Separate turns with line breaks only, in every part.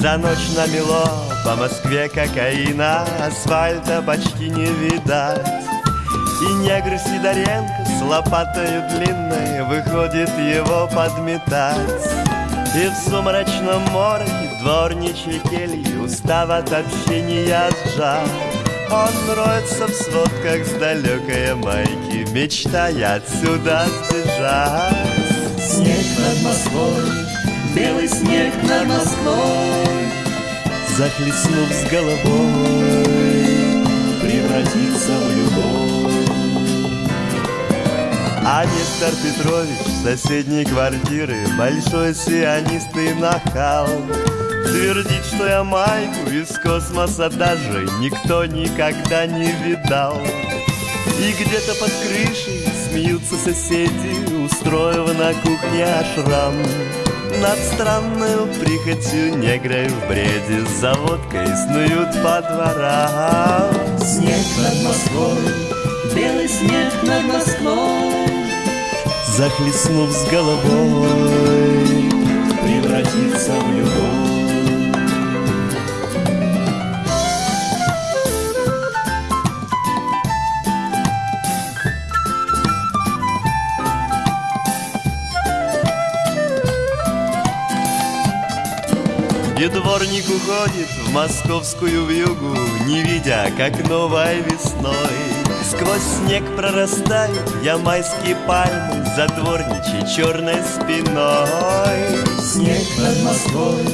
Когда ночь намело по Москве кокаина Асфальта почти не видать. И негр Сидоренко с лопатой длинной Выходит его подметать. И в сумрачном мороке дворничьей кельи Устав от общения сжат Он роется в сводках с далекой майки Мечтая отсюда сбежать.
Снег над Москвой, белый снег над Москвой
Захлестнув с головой
Превратится в любовь.
А Нестор Петрович с соседней квартиры Большой сионист и нахал Твердит, что я майку из космоса даже Никто никогда не видал. И где-то под крышей смеются соседи Устроив на кухне ашрам Над странной прихотью негры в бреде За водкой снуют по дворам.
Снег над Москвой, белый снег над Москвой.
Захлестнув с головой
Превратится в любовь
И дворник уходит в московскую вьюгу Не видя, как новой весной? Сквозь снег прорастают ямайские пальмы За дворничей черной спиной.
Снег над Москвой,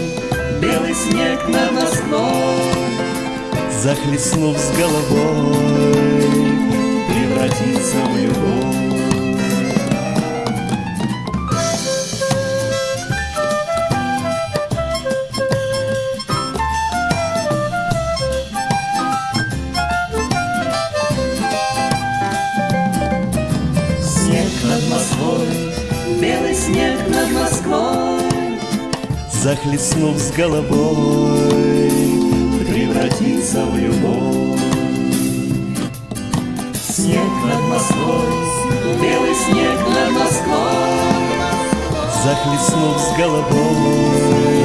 белый снег над Москвой.
Захлестнув с головой
Превратится в любовь снег над Москвой
Захлестнув с головой
Превратится в любовь. Снег над Москвой, белый снег над Москвой
Захлестнув с головой